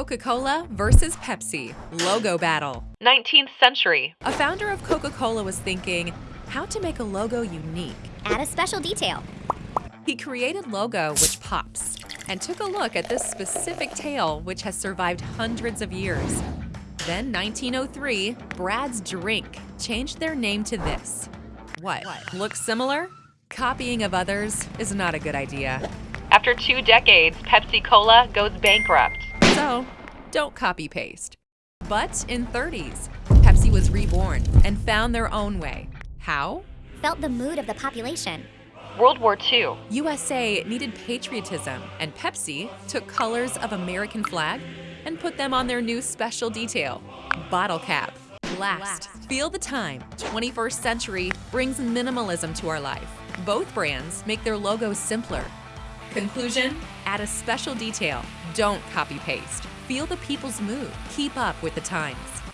Coca-Cola versus Pepsi, logo battle. 19th century. A founder of Coca-Cola was thinking how to make a logo unique. Add a special detail. He created logo which pops and took a look at this specific tail which has survived hundreds of years. Then 1903, Brad's Drink changed their name to this. What? Looks similar? Copying of others is not a good idea. After two decades, Pepsi Cola goes bankrupt. So, don't copy paste. But in 30s, Pepsi was reborn and found their own way. How? Felt the mood of the population. World War II. USA needed patriotism, and Pepsi took colors of American flag and put them on their new special detail, bottle cap. Last, feel the time. 21st century brings minimalism to our life. Both brands make their logos simpler. Conclusion, add a special detail. Don't copy paste. Feel the people's mood. Keep up with the times.